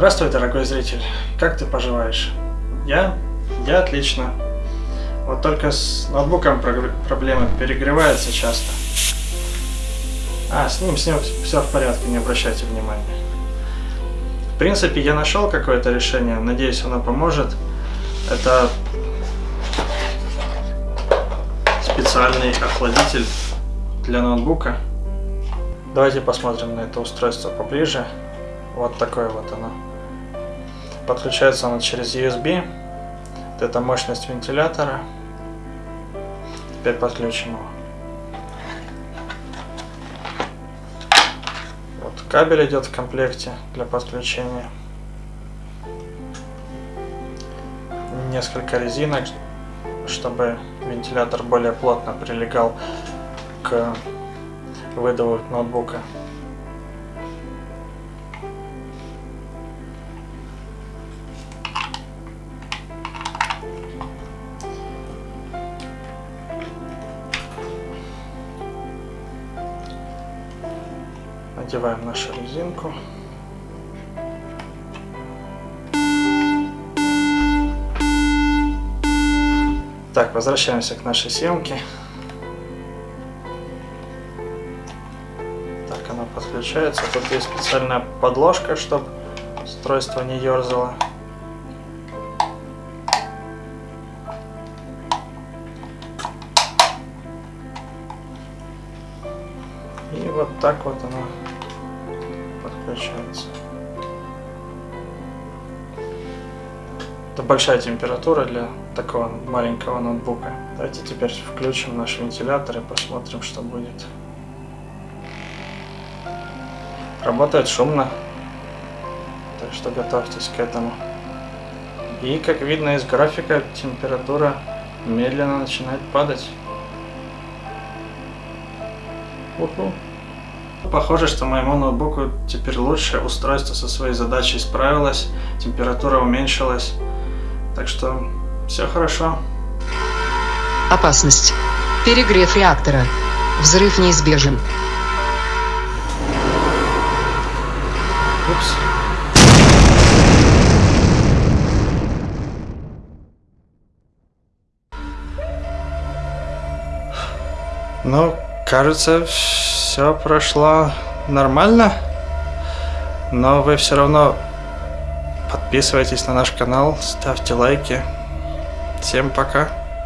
Здравствуй, дорогой зритель. Как ты поживаешь? Я? Я отлично. Вот только с ноутбуком проблемы перегревается часто. А, с ним, с ним все в порядке, не обращайте внимания. В принципе, я нашел какое-то решение, надеюсь, оно поможет. Это специальный охладитель для ноутбука. Давайте посмотрим на это устройство поближе. Вот такое вот оно. Подключается оно через USB. Вот это мощность вентилятора. Теперь подключим его. Вот кабель идет в комплекте для подключения. Несколько резинок, чтобы вентилятор более плотно прилегал к выдуву ноутбука. Надеваем нашу резинку. Так, возвращаемся к нашей съемке. Так, она подключается. Тут есть специальная подложка, чтобы устройство не ерзало. И вот так вот она подключается. Это большая температура для такого маленького ноутбука. Давайте теперь включим наш вентилятор и посмотрим, что будет. Работает шумно, так что готовьтесь к этому. И как видно из графика, температура медленно начинает падать. Уху. Похоже, что моему ноутбуку теперь лучше, устройство со своей задачей справилось, температура уменьшилась, так что все хорошо. Опасность. Перегрев реактора. Взрыв неизбежен. Упс. Ну, кажется, все прошло нормально. Но вы все равно подписывайтесь на наш канал, ставьте лайки. Всем пока.